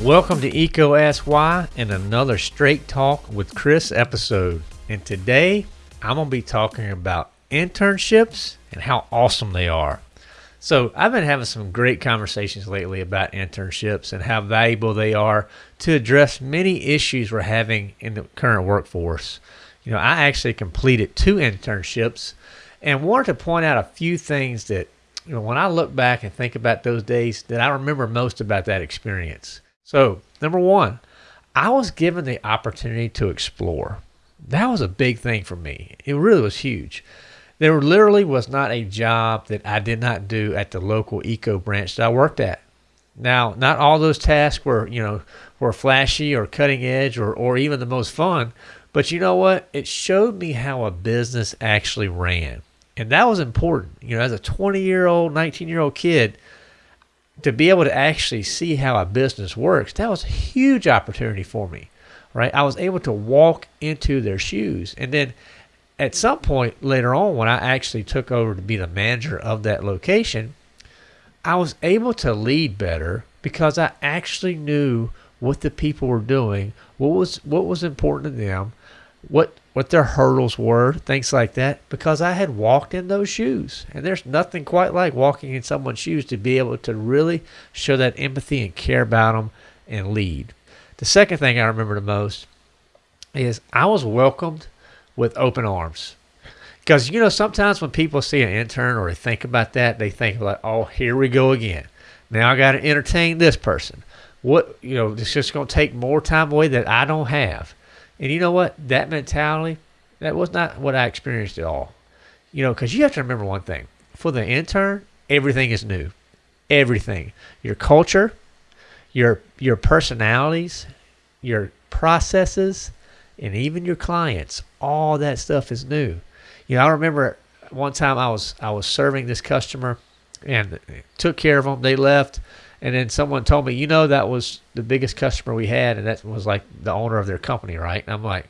Welcome to EECO Ask Why and another Straight Talk with Chris episode. And today I'm going to be talking about internships and how awesome they are. So, I've been having some great conversations lately about internships and how valuable they are to address many issues we're having in the current workforce. You know, I actually completed two internships and wanted to point out a few things that, you know, when I look back and think about those days, that I remember most about that experience. So, number one, I was given the opportunity to explore. That was a big thing for me. It really was huge. There literally was not a job that I did not do at the local EECO branch that I worked at. Now, not all those tasks were, you know, were flashy or cutting edge or, or even the most fun, but you know what? It showed me how a business actually ran. And that was important. You know, as a 20 year old, 19 year old kid, to be able to actually see how a business works, that was a huge opportunity for me, right? I was able to walk into their shoes. And then at some point later on, when I actually took over to be the manager of that location, I was able to lead better because I actually knew what the people were doing, what was what was important to them, what what their hurdles were, things like that, because I had walked in those shoes. And there's nothing quite like walking in someone's shoes to be able to really show that empathy and care about them and lead. The second thing I remember the most is I was welcomed with open arms. Because, you know, sometimes when people see an intern or they think about that, they think like, oh, here we go again. Now I got to entertain this person. What, you know, it's just going to take more time away that I don't have. And you know what? That mentality, that was not what I experienced at all. You know, because you have to remember one thing for the intern, everything is new. Everything. Your culture, your your personalities, your processes, and even your clients, all that stuff is new. You know, I remember one time I was I was serving this customer and took care of them. They left and then someone told me, you know, that was the biggest customer we had, and that was like the owner of their company, right? And I'm like,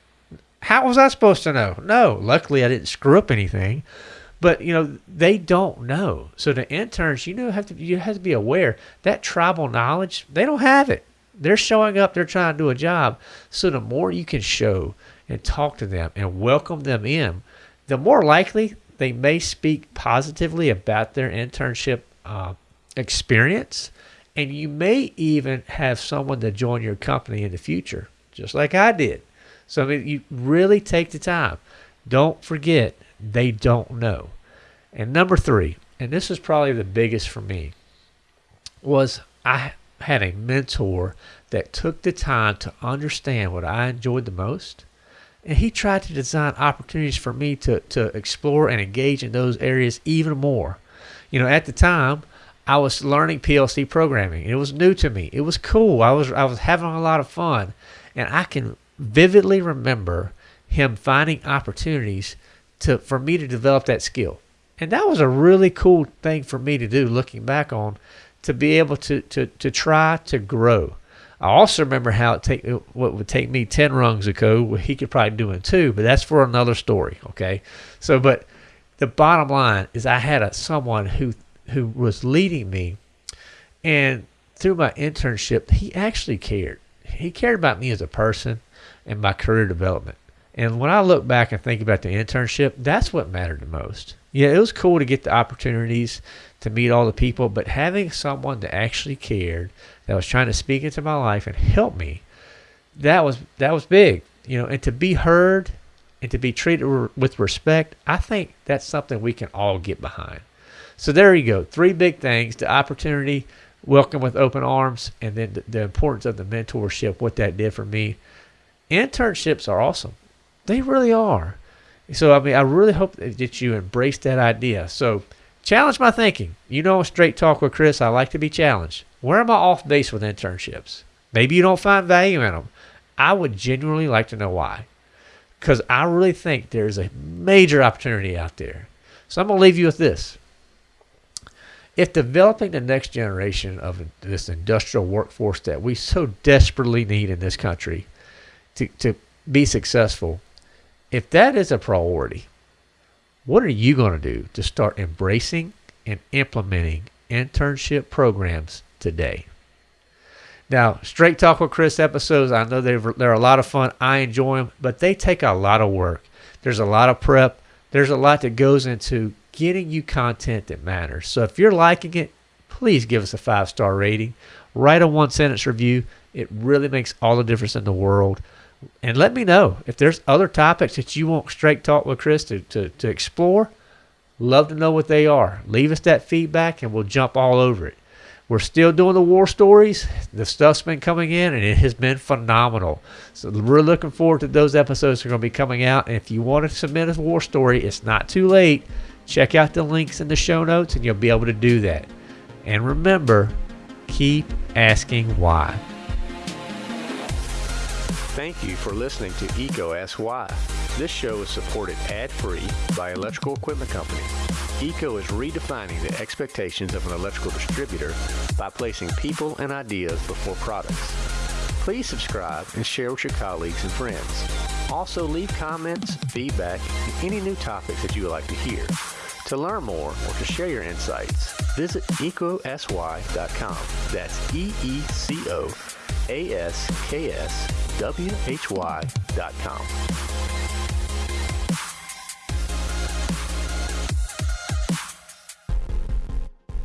how was I supposed to know? No, luckily I didn't screw up anything. But you know they don't know. So the interns, you know, have to you have to be aware that tribal knowledge they don't have it. They're showing up. They're trying to do a job. So the more you can show and talk to them and welcome them in, the more likely they may speak positively about their internship uh, experience and you may even have someone to join your company in the future, just like I did. So I mean, you really take the time. Don't forget, they don't know. And number three, and this is probably the biggest for me, was I had a mentor that took the time to understand what I enjoyed the most. And he tried to design opportunities for me to, to explore and engage in those areas even more. You know, at the time, I was learning PLC programming. It was new to me. It was cool. I was I was having a lot of fun, and I can vividly remember him finding opportunities to for me to develop that skill. And that was a really cool thing for me to do looking back on to be able to to to try to grow. I also remember how it take what would take me 10 rungs of code, he could probably do in two, but that's for another story, okay? So but the bottom line is I had a someone who who was leading me, and through my internship, he actually cared. He cared about me as a person and my career development. And when I look back and think about the internship, that's what mattered the most. Yeah, it was cool to get the opportunities to meet all the people, but having someone that actually cared, that was trying to speak into my life and help me, that was that was big. You know, and to be heard and to be treated with respect, I think that's something we can all get behind. So there you go. Three big things the opportunity, welcome with open arms, and then the, the importance of the mentorship, what that did for me. Internships are awesome. They really are. So, I mean, I really hope that you embrace that idea. So, challenge my thinking. You know, straight talk with Chris, I like to be challenged. Where am I off base with internships? Maybe you don't find value in them. I would genuinely like to know why. Because I really think there's a major opportunity out there. So, I'm going to leave you with this if developing the next generation of this industrial workforce that we so desperately need in this country to, to be successful, if that is a priority, what are you going to do to start embracing and implementing internship programs today. Now, Straight Talk with Chris episodes, I know they're, they're a lot of fun. I enjoy them, but they take a lot of work. There's a lot of prep. There's a lot that goes into getting you content that matters. So if you're liking it, please give us a five star rating. Write a one sentence review. It really makes all the difference in the world. And let me know if there's other topics that you want Straight Talk with Chris to, to, to explore. Love to know what they are. Leave us that feedback and we'll jump all over it. We're still doing the war stories. The stuff's been coming in and it has been phenomenal. So we're looking forward to those episodes that are going to be coming out. And if you want to submit a war story, it's not too late. Check out the links in the show notes and you'll be able to do that. And remember, keep asking why. Thank you for listening to EECO Ask Why. This show is supported ad-free by Electrical Equipment Company. EECO is redefining the expectations of an electrical distributor by placing people and ideas before products. Please subscribe and share with your colleagues and friends. Also leave comments, feedback, and any new topics that you would like to hear. To learn more or to share your insights, visit eecoaskwhy.com. That's E-E-C-O A-S-K-S W-H-Y.com.